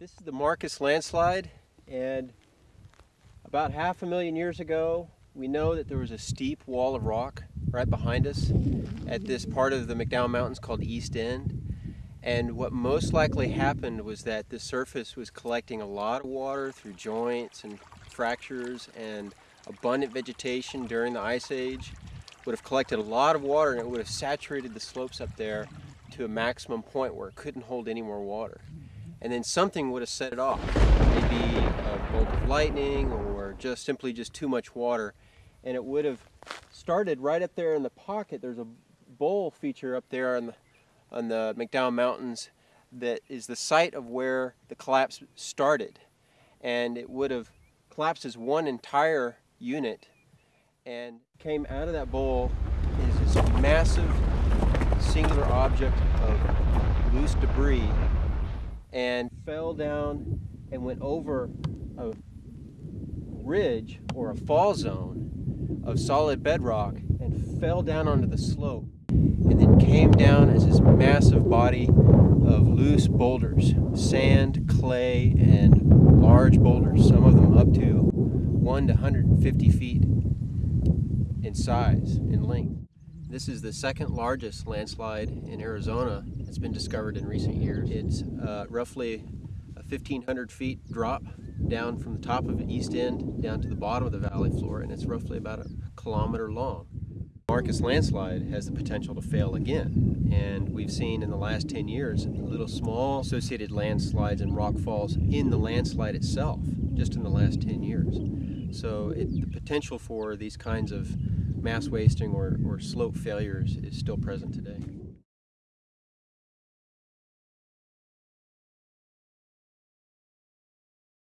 this is the Marcus landslide, and about half a million years ago, we know that there was a steep wall of rock right behind us at this part of the McDowell Mountains called East End. And what most likely happened was that the surface was collecting a lot of water through joints and fractures and abundant vegetation during the Ice Age. Would have collected a lot of water and it would have saturated the slopes up there to a maximum point where it couldn't hold any more water and then something would have set it off. Maybe a bolt of lightning or just simply just too much water. And it would have started right up there in the pocket. There's a bowl feature up there on the, on the McDowell Mountains that is the site of where the collapse started. And it would have collapsed as one entire unit and came out of that bowl is this massive singular object of loose debris and fell down and went over a ridge or a fall zone of solid bedrock and fell down onto the slope and then came down as this massive body of loose boulders, sand, clay, and large boulders, some of them up to 1 to 150 feet in size, in length. This is the second largest landslide in Arizona that's been discovered in recent years. It's uh, roughly a 1,500 feet drop down from the top of the east end down to the bottom of the valley floor, and it's roughly about a kilometer long. Marcus landslide has the potential to fail again, and we've seen in the last 10 years little small associated landslides and rock falls in the landslide itself, just in the last 10 years. So it, the potential for these kinds of mass wasting or, or slope failures is still present today.